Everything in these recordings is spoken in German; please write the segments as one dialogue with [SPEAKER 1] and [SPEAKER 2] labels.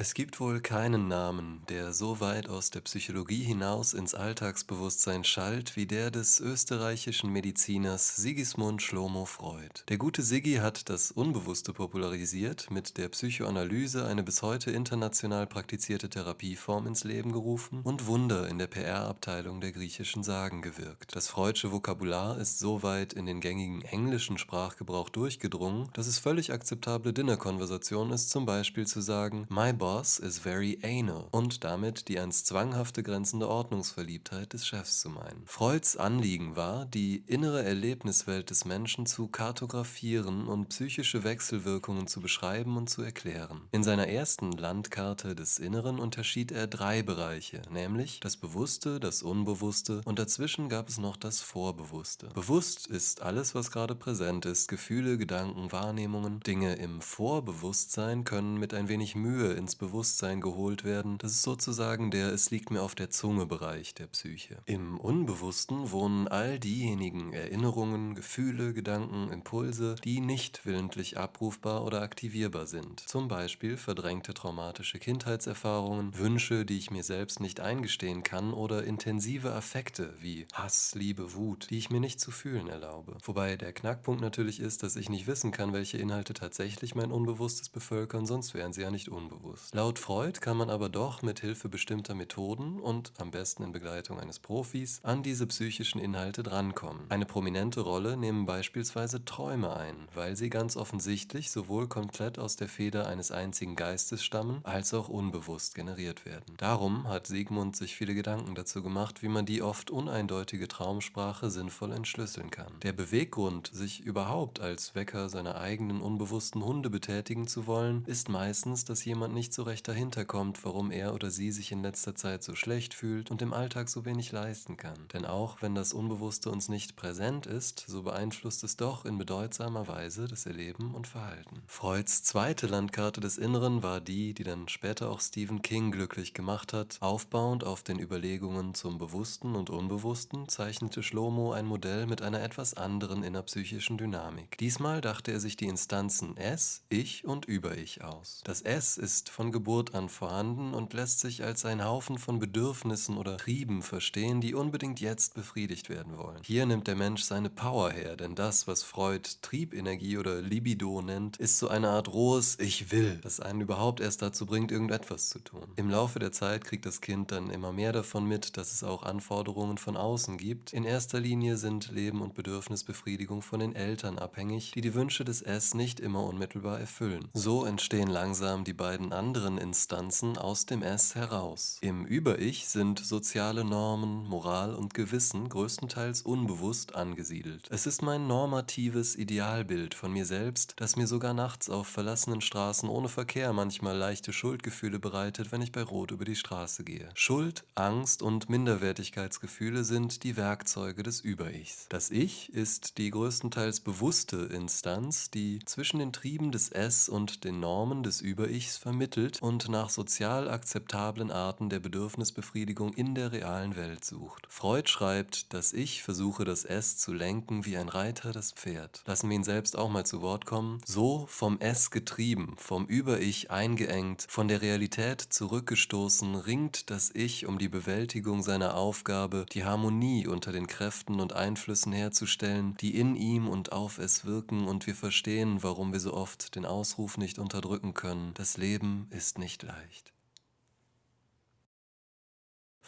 [SPEAKER 1] Es gibt wohl keinen Namen, der so weit aus der Psychologie hinaus ins Alltagsbewusstsein schallt wie der des österreichischen Mediziners Sigismund Schlomo Freud. Der gute Siggi hat das Unbewusste popularisiert, mit der Psychoanalyse eine bis heute international praktizierte Therapieform ins Leben gerufen und Wunder in der PR-Abteilung der griechischen Sagen gewirkt. Das Freudsche Vokabular ist so weit in den gängigen englischen Sprachgebrauch durchgedrungen, dass es völlig akzeptable Dinnerkonversation ist, zum Beispiel zu sagen, My boss is very anal und damit die ans Zwanghafte grenzende Ordnungsverliebtheit des Chefs zu meinen. Freuds Anliegen war, die innere Erlebniswelt des Menschen zu kartografieren und psychische Wechselwirkungen zu beschreiben und zu erklären. In seiner ersten Landkarte des Inneren unterschied er drei Bereiche, nämlich das Bewusste, das Unbewusste und dazwischen gab es noch das Vorbewusste. Bewusst ist alles, was gerade präsent ist, Gefühle, Gedanken, Wahrnehmungen. Dinge im Vorbewusstsein können mit ein wenig Mühe ins Bewusstsein geholt werden. Das ist sozusagen der Es liegt mir auf der Zunge Bereich der Psyche. Im Unbewussten wohnen all diejenigen Erinnerungen, Gefühle, Gedanken, Impulse, die nicht willentlich abrufbar oder aktivierbar sind. Zum Beispiel verdrängte traumatische Kindheitserfahrungen, Wünsche, die ich mir selbst nicht eingestehen kann oder intensive Affekte wie Hass, Liebe, Wut, die ich mir nicht zu fühlen erlaube. Wobei der Knackpunkt natürlich ist, dass ich nicht wissen kann, welche Inhalte tatsächlich mein Unbewusstes bevölkern, sonst wären sie ja nicht unbewusst. Laut Freud kann man aber doch mit Hilfe bestimmter Methoden und am besten in Begleitung eines Profis an diese psychischen Inhalte drankommen. Eine prominente Rolle nehmen beispielsweise Träume ein, weil sie ganz offensichtlich sowohl komplett aus der Feder eines einzigen Geistes stammen, als auch unbewusst generiert werden. Darum hat Sigmund sich viele Gedanken dazu gemacht, wie man die oft uneindeutige Traumsprache sinnvoll entschlüsseln kann. Der Beweggrund, sich überhaupt als Wecker seiner eigenen unbewussten Hunde betätigen zu wollen, ist meistens, dass jemand nicht so recht dahinter kommt, warum er oder sie sich in letzter Zeit so schlecht fühlt und im Alltag so wenig leisten kann. Denn auch wenn das Unbewusste uns nicht präsent ist, so beeinflusst es doch in bedeutsamer Weise das Erleben und Verhalten. Freuds zweite Landkarte des Inneren war die, die dann später auch Stephen King glücklich gemacht hat. Aufbauend auf den Überlegungen zum Bewussten und Unbewussten zeichnete Schlomo ein Modell mit einer etwas anderen innerpsychischen Dynamik. Diesmal dachte er sich die Instanzen Es, Ich und Über-Ich aus. Das Es ist von von Geburt an vorhanden und lässt sich als ein Haufen von Bedürfnissen oder Trieben verstehen, die unbedingt jetzt befriedigt werden wollen. Hier nimmt der Mensch seine Power her, denn das, was Freud Triebenergie oder Libido nennt, ist so eine Art rohes Ich will, das einen überhaupt erst dazu bringt, irgendetwas zu tun. Im Laufe der Zeit kriegt das Kind dann immer mehr davon mit, dass es auch Anforderungen von außen gibt. In erster Linie sind Leben und Bedürfnisbefriedigung von den Eltern abhängig, die die Wünsche des S nicht immer unmittelbar erfüllen. So entstehen langsam die beiden anderen anderen Instanzen aus dem Es heraus. Im Über-Ich sind soziale Normen, Moral und Gewissen größtenteils unbewusst angesiedelt. Es ist mein normatives Idealbild von mir selbst, das mir sogar nachts auf verlassenen Straßen ohne Verkehr manchmal leichte Schuldgefühle bereitet, wenn ich bei Rot über die Straße gehe. Schuld, Angst und Minderwertigkeitsgefühle sind die Werkzeuge des Über-Ichs. Das Ich ist die größtenteils bewusste Instanz, die zwischen den Trieben des Es und den Normen des Über-Ichs vermittelt entwickelt und nach sozial akzeptablen Arten der Bedürfnisbefriedigung in der realen Welt sucht. Freud schreibt, dass Ich versuche das Es zu lenken wie ein Reiter das Pferd. Lassen wir ihn selbst auch mal zu Wort kommen. So vom Es getrieben, vom Über-Ich eingeengt, von der Realität zurückgestoßen, ringt das Ich um die Bewältigung seiner Aufgabe, die Harmonie unter den Kräften und Einflüssen herzustellen, die in ihm und auf es wirken und wir verstehen, warum wir so oft den Ausruf nicht unterdrücken können. Das Leben ist nicht leicht.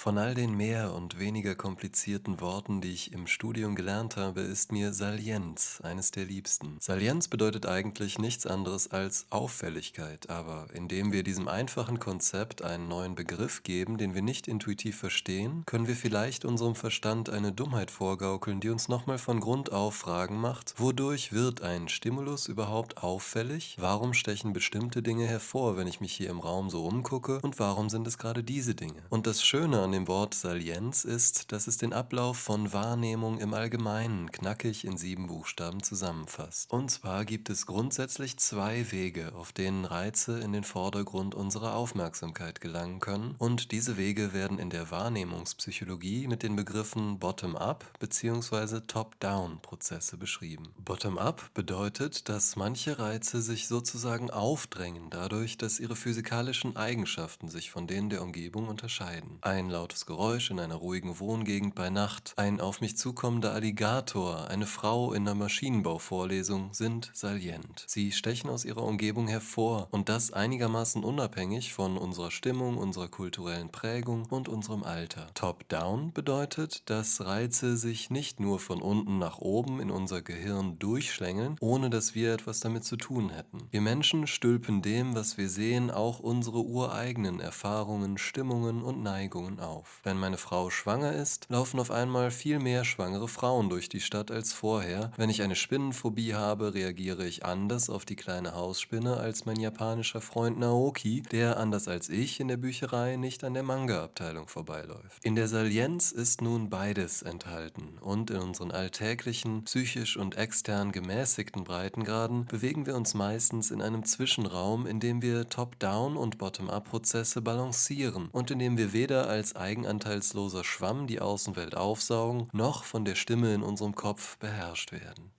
[SPEAKER 1] Von all den mehr und weniger komplizierten Worten, die ich im Studium gelernt habe, ist mir Salienz eines der liebsten. Salienz bedeutet eigentlich nichts anderes als Auffälligkeit, aber indem wir diesem einfachen Konzept einen neuen Begriff geben, den wir nicht intuitiv verstehen, können wir vielleicht unserem Verstand eine Dummheit vorgaukeln, die uns nochmal von Grund auf Fragen macht, wodurch wird ein Stimulus überhaupt auffällig? Warum stechen bestimmte Dinge hervor, wenn ich mich hier im Raum so umgucke? Und warum sind es gerade diese Dinge? Und das Schöne dem Wort Salienz ist, dass es den Ablauf von Wahrnehmung im Allgemeinen knackig in sieben Buchstaben zusammenfasst. Und zwar gibt es grundsätzlich zwei Wege, auf denen Reize in den Vordergrund unserer Aufmerksamkeit gelangen können, und diese Wege werden in der Wahrnehmungspsychologie mit den Begriffen Bottom-up bzw. Top-down-Prozesse beschrieben. Bottom-up bedeutet, dass manche Reize sich sozusagen aufdrängen, dadurch, dass ihre physikalischen Eigenschaften sich von denen der Umgebung unterscheiden. Ein lautes Geräusch in einer ruhigen Wohngegend bei Nacht, ein auf mich zukommender Alligator, eine Frau in einer Maschinenbauvorlesung sind salient. Sie stechen aus ihrer Umgebung hervor und das einigermaßen unabhängig von unserer Stimmung, unserer kulturellen Prägung und unserem Alter. Top-down bedeutet, dass Reize sich nicht nur von unten nach oben in unser Gehirn durchschlängeln, ohne dass wir etwas damit zu tun hätten. Wir Menschen stülpen dem, was wir sehen, auch unsere ureigenen Erfahrungen, Stimmungen und Neigungen auf. Wenn meine Frau schwanger ist, laufen auf einmal viel mehr schwangere Frauen durch die Stadt als vorher. Wenn ich eine Spinnenphobie habe, reagiere ich anders auf die kleine Hausspinne als mein japanischer Freund Naoki, der anders als ich in der Bücherei nicht an der Manga-Abteilung vorbeiläuft. In der Salienz ist nun beides enthalten und in unseren alltäglichen, psychisch und extern gemäßigten Breitengraden bewegen wir uns meistens in einem Zwischenraum, in dem wir Top-Down- und Bottom-Up-Prozesse balancieren und in dem wir weder als eigenanteilsloser Schwamm die Außenwelt aufsaugen, noch von der Stimme in unserem Kopf beherrscht werden.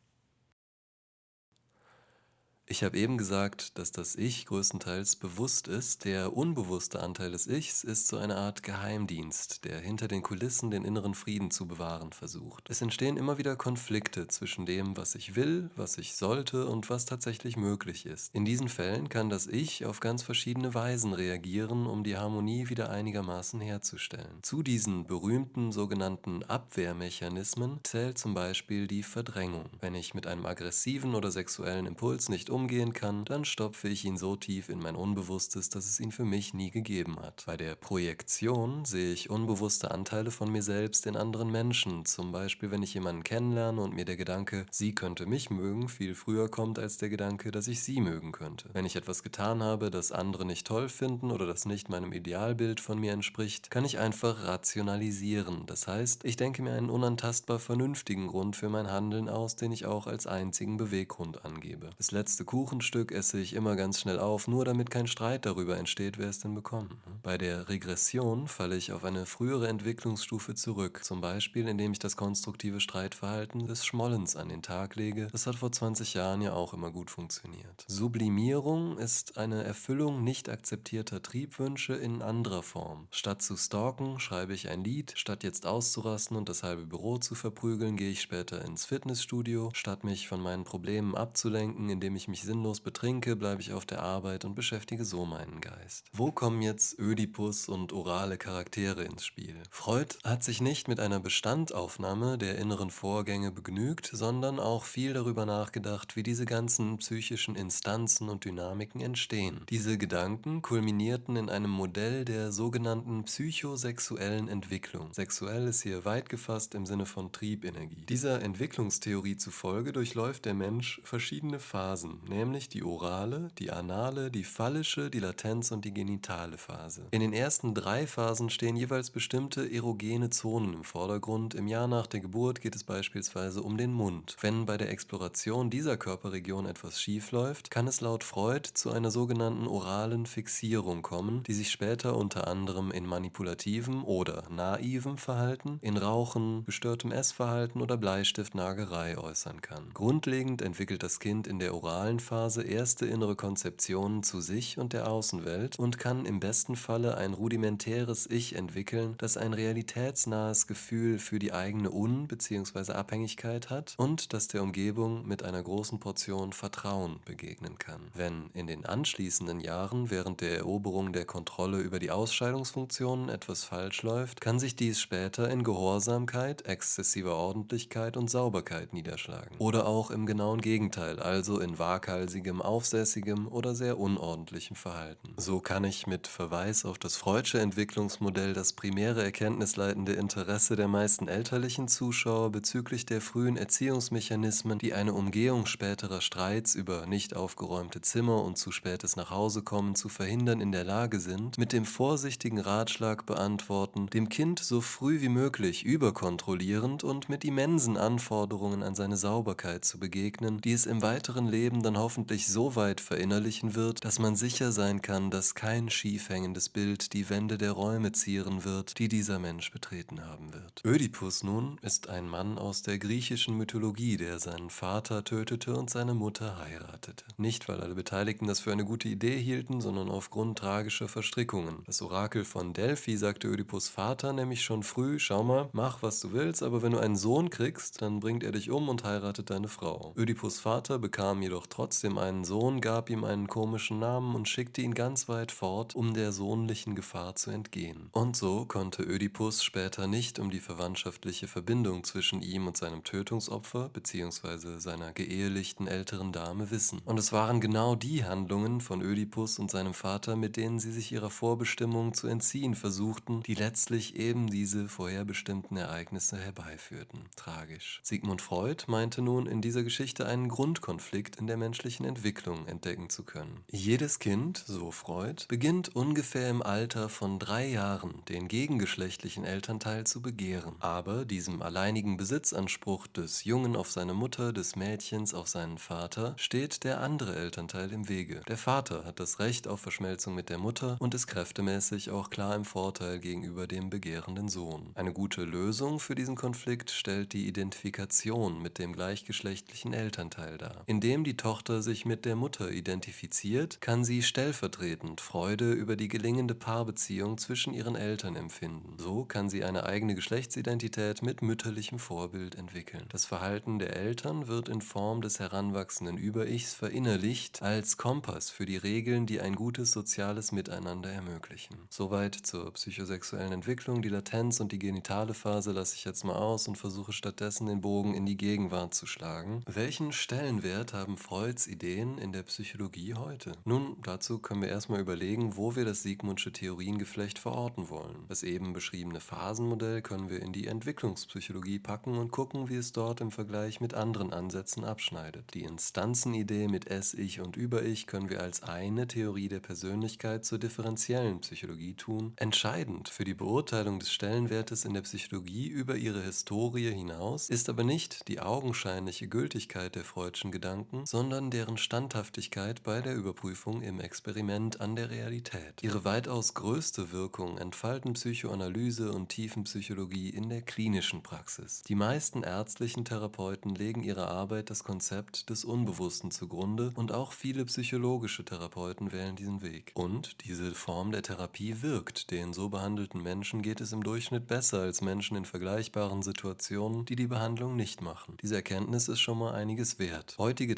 [SPEAKER 1] Ich habe eben gesagt, dass das Ich größtenteils bewusst ist. Der unbewusste Anteil des Ichs ist so eine Art Geheimdienst, der hinter den Kulissen den inneren Frieden zu bewahren versucht. Es entstehen immer wieder Konflikte zwischen dem, was ich will, was ich sollte und was tatsächlich möglich ist. In diesen Fällen kann das Ich auf ganz verschiedene Weisen reagieren, um die Harmonie wieder einigermaßen herzustellen. Zu diesen berühmten sogenannten Abwehrmechanismen zählt zum Beispiel die Verdrängung. Wenn ich mit einem aggressiven oder sexuellen Impuls nicht umgehen kann, dann stopfe ich ihn so tief in mein Unbewusstes, dass es ihn für mich nie gegeben hat. Bei der Projektion sehe ich unbewusste Anteile von mir selbst in anderen Menschen, zum Beispiel wenn ich jemanden kennenlerne und mir der Gedanke, sie könnte mich mögen, viel früher kommt als der Gedanke, dass ich sie mögen könnte. Wenn ich etwas getan habe, das andere nicht toll finden oder das nicht meinem Idealbild von mir entspricht, kann ich einfach rationalisieren. Das heißt, ich denke mir einen unantastbar vernünftigen Grund für mein Handeln aus, den ich auch als einzigen Beweggrund angebe. Das letzte Kuchenstück esse ich immer ganz schnell auf, nur damit kein Streit darüber entsteht, wer es denn bekommt. Bei der Regression falle ich auf eine frühere Entwicklungsstufe zurück, zum Beispiel indem ich das konstruktive Streitverhalten des Schmollens an den Tag lege. Das hat vor 20 Jahren ja auch immer gut funktioniert. Sublimierung ist eine Erfüllung nicht akzeptierter Triebwünsche in anderer Form. Statt zu stalken, schreibe ich ein Lied, statt jetzt auszurasten und das halbe Büro zu verprügeln, gehe ich später ins Fitnessstudio, statt mich von meinen Problemen abzulenken, indem ich mich mich sinnlos betrinke, bleibe ich auf der Arbeit und beschäftige so meinen Geist. Wo kommen jetzt Ödipus und orale Charaktere ins Spiel? Freud hat sich nicht mit einer Bestandaufnahme der inneren Vorgänge begnügt, sondern auch viel darüber nachgedacht, wie diese ganzen psychischen Instanzen und Dynamiken entstehen. Diese Gedanken kulminierten in einem Modell der sogenannten psychosexuellen Entwicklung. Sexuell ist hier weit gefasst im Sinne von Triebenergie. Dieser Entwicklungstheorie zufolge durchläuft der Mensch verschiedene Phasen, nämlich die orale, die anale, die phallische, die Latenz und die genitale Phase. In den ersten drei Phasen stehen jeweils bestimmte erogene Zonen im Vordergrund. Im Jahr nach der Geburt geht es beispielsweise um den Mund. Wenn bei der Exploration dieser Körperregion etwas schief läuft, kann es laut Freud zu einer sogenannten oralen Fixierung kommen, die sich später unter anderem in manipulativem oder naivem Verhalten, in Rauchen, gestörtem Essverhalten oder Bleistiftnagerei äußern kann. Grundlegend entwickelt das Kind in der oralen Phase erste innere Konzeptionen zu sich und der Außenwelt und kann im besten Falle ein rudimentäres Ich entwickeln, das ein realitätsnahes Gefühl für die eigene Un- bzw. Abhängigkeit hat und das der Umgebung mit einer großen Portion Vertrauen begegnen kann. Wenn in den anschließenden Jahren während der Eroberung der Kontrolle über die Ausscheidungsfunktionen etwas falsch läuft, kann sich dies später in Gehorsamkeit, exzessiver Ordentlichkeit und Sauberkeit niederschlagen. Oder auch im genauen Gegenteil, also in Wahrheit waghalsigem, aufsässigem oder sehr unordentlichem Verhalten. So kann ich mit Verweis auf das Freudsche Entwicklungsmodell das primäre erkenntnisleitende Interesse der meisten elterlichen Zuschauer bezüglich der frühen Erziehungsmechanismen, die eine Umgehung späterer Streits über nicht aufgeräumte Zimmer und zu spätes Nachhausekommen zu verhindern in der Lage sind, mit dem vorsichtigen Ratschlag beantworten, dem Kind so früh wie möglich überkontrollierend und mit immensen Anforderungen an seine Sauberkeit zu begegnen, die es im weiteren Leben dann hoffentlich so weit verinnerlichen wird, dass man sicher sein kann, dass kein schief hängendes Bild die Wände der Räume zieren wird, die dieser Mensch betreten haben wird. Ödipus nun ist ein Mann aus der griechischen Mythologie, der seinen Vater tötete und seine Mutter heiratete. Nicht, weil alle Beteiligten das für eine gute Idee hielten, sondern aufgrund tragischer Verstrickungen. Das Orakel von Delphi sagte Ödipus Vater nämlich schon früh, schau mal, mach was du willst, aber wenn du einen Sohn kriegst, dann bringt er dich um und heiratet deine Frau. Ödipus Vater bekam jedoch trotzdem einen Sohn, gab ihm einen komischen Namen und schickte ihn ganz weit fort, um der sohnlichen Gefahr zu entgehen. Und so konnte Ödipus später nicht um die verwandtschaftliche Verbindung zwischen ihm und seinem Tötungsopfer bzw. seiner geehelichten älteren Dame wissen. Und es waren genau die Handlungen von Ödipus und seinem Vater, mit denen sie sich ihrer Vorbestimmung zu entziehen versuchten, die letztlich eben diese vorherbestimmten Ereignisse herbeiführten. Tragisch. Sigmund Freud meinte nun in dieser Geschichte einen Grundkonflikt in der menschlichen Entwicklung entdecken zu können. Jedes Kind, so Freud, beginnt ungefähr im Alter von drei Jahren den gegengeschlechtlichen Elternteil zu begehren. Aber diesem alleinigen Besitzanspruch des Jungen auf seine Mutter, des Mädchens auf seinen Vater, steht der andere Elternteil im Wege. Der Vater hat das Recht auf Verschmelzung mit der Mutter und ist kräftemäßig auch klar im Vorteil gegenüber dem begehrenden Sohn. Eine gute Lösung für diesen Konflikt stellt die Identifikation mit dem gleichgeschlechtlichen Elternteil dar. Indem die Tochter sich mit der Mutter identifiziert, kann sie stellvertretend Freude über die gelingende Paarbeziehung zwischen ihren Eltern empfinden. So kann sie eine eigene Geschlechtsidentität mit mütterlichem Vorbild entwickeln. Das Verhalten der Eltern wird in Form des heranwachsenden Über-Ichs verinnerlicht als Kompass für die Regeln, die ein gutes soziales Miteinander ermöglichen. Soweit zur psychosexuellen Entwicklung. Die Latenz und die genitale Phase lasse ich jetzt mal aus und versuche stattdessen den Bogen in die Gegenwart zu schlagen. Welchen Stellenwert haben Freuds Ideen in der Psychologie heute? Nun, dazu können wir erstmal überlegen, wo wir das Sigmundsche Theoriengeflecht verorten wollen. Das eben beschriebene Phasenmodell können wir in die Entwicklungspsychologie packen und gucken, wie es dort im Vergleich mit anderen Ansätzen abschneidet. Die Instanzenidee mit Es-Ich und Über-Ich können wir als eine Theorie der Persönlichkeit zur differenziellen Psychologie tun. Entscheidend für die Beurteilung des Stellenwertes in der Psychologie über ihre Historie hinaus ist aber nicht die augenscheinliche Gültigkeit der freudschen Gedanken, sondern deren Standhaftigkeit bei der Überprüfung im Experiment an der Realität. Ihre weitaus größte Wirkung entfalten Psychoanalyse und Tiefenpsychologie in der klinischen Praxis. Die meisten ärztlichen Therapeuten legen ihrer Arbeit das Konzept des Unbewussten zugrunde und auch viele psychologische Therapeuten wählen diesen Weg. Und diese Form der Therapie wirkt. Den so behandelten Menschen geht es im Durchschnitt besser als Menschen in vergleichbaren Situationen, die die Behandlung nicht machen. Diese Erkenntnis ist schon mal einiges wert. Heutige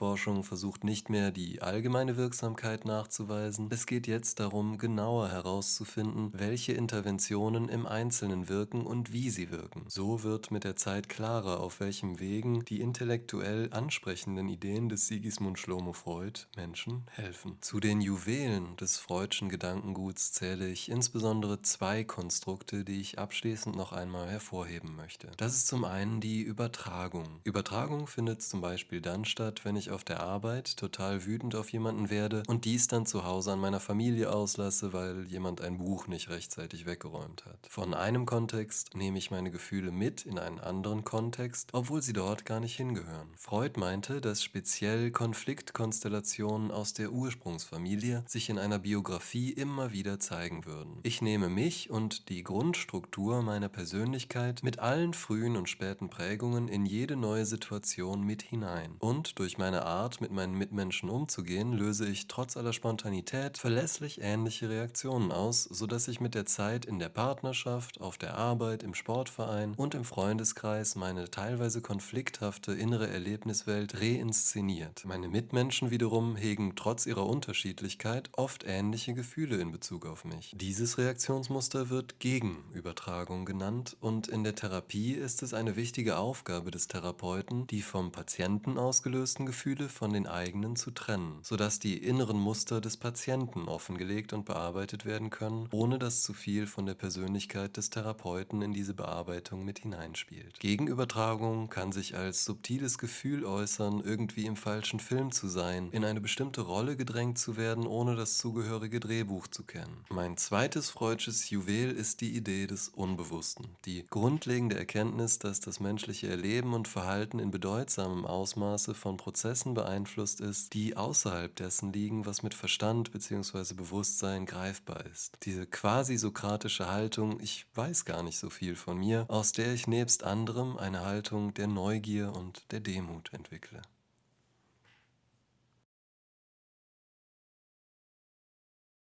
[SPEAKER 1] Therapieforschung versucht nicht mehr die allgemeine Wirksamkeit nachzuweisen. Es geht jetzt darum, genauer herauszufinden, welche Interventionen im Einzelnen wirken und wie sie wirken. So wird mit der Zeit klarer, auf welchem Wegen die intellektuell ansprechenden Ideen des Sigismund Schlomo Freud Menschen helfen. Zu den Juwelen des freudschen Gedankenguts zähle ich insbesondere zwei Konstrukte, die ich abschließend noch einmal hervorheben möchte. Das ist zum einen die Übertragung. Übertragung findet zum Beispiel dann statt, wenn ich auf der Arbeit total wütend auf jemanden werde und dies dann zu Hause an meiner Familie auslasse, weil jemand ein Buch nicht rechtzeitig weggeräumt hat. Von einem Kontext nehme ich meine Gefühle mit in einen anderen Kontext, obwohl sie dort gar nicht hingehören. Freud meinte, dass speziell Konfliktkonstellationen aus der Ursprungsfamilie sich in einer Biografie immer wieder zeigen würden. Ich nehme mich und die Grundstruktur meiner Persönlichkeit mit allen frühen und späten Prägungen in jede neue Situation mit hinein. Und durch meine Art, mit meinen Mitmenschen umzugehen, löse ich trotz aller Spontanität verlässlich ähnliche Reaktionen aus, sodass ich mit der Zeit in der Partnerschaft, auf der Arbeit, im Sportverein und im Freundeskreis meine teilweise konflikthafte innere Erlebniswelt reinszeniert. Meine Mitmenschen wiederum hegen trotz ihrer Unterschiedlichkeit oft ähnliche Gefühle in Bezug auf mich. Dieses Reaktionsmuster wird Gegenübertragung genannt und in der Therapie ist es eine wichtige Aufgabe des Therapeuten, die vom Patienten ausgelösten Gefühle Gefühle von den eigenen zu trennen, sodass die inneren Muster des Patienten offengelegt und bearbeitet werden können, ohne dass zu viel von der Persönlichkeit des Therapeuten in diese Bearbeitung mit hineinspielt. Gegenübertragung kann sich als subtiles Gefühl äußern, irgendwie im falschen Film zu sein, in eine bestimmte Rolle gedrängt zu werden, ohne das zugehörige Drehbuch zu kennen. Mein zweites freudsches Juwel ist die Idee des Unbewussten, die grundlegende Erkenntnis, dass das menschliche Erleben und Verhalten in bedeutsamem Ausmaße von Prozessen beeinflusst ist, die außerhalb dessen liegen, was mit Verstand bzw. Bewusstsein greifbar ist. Diese quasi sokratische Haltung, ich weiß gar nicht so viel von mir, aus der ich nebst anderem eine Haltung der Neugier und der Demut entwickle.